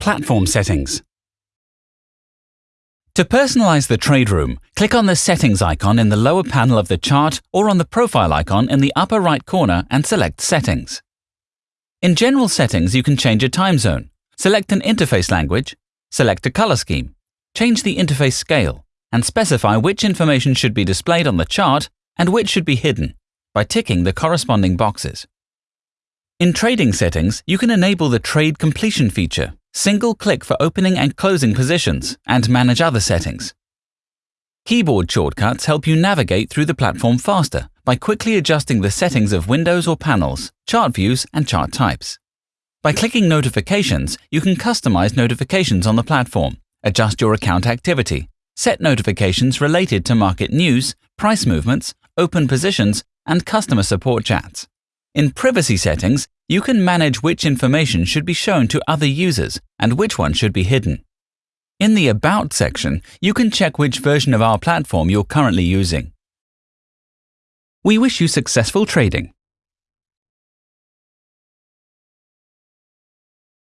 Platform Settings To personalize the trade room, click on the Settings icon in the lower panel of the chart or on the profile icon in the upper right corner and select Settings. In General Settings, you can change a time zone, select an interface language, select a color scheme, change the interface scale, and specify which information should be displayed on the chart and which should be hidden by ticking the corresponding boxes. In trading settings, you can enable the trade completion feature, single click for opening and closing positions, and manage other settings. Keyboard shortcuts help you navigate through the platform faster by quickly adjusting the settings of windows or panels, chart views, and chart types. By clicking Notifications, you can customize notifications on the platform, adjust your account activity, set notifications related to market news, price movements, open positions, and customer support chats. In privacy settings, you can manage which information should be shown to other users and which one should be hidden. In the About section, you can check which version of our platform you're currently using. We wish you successful trading.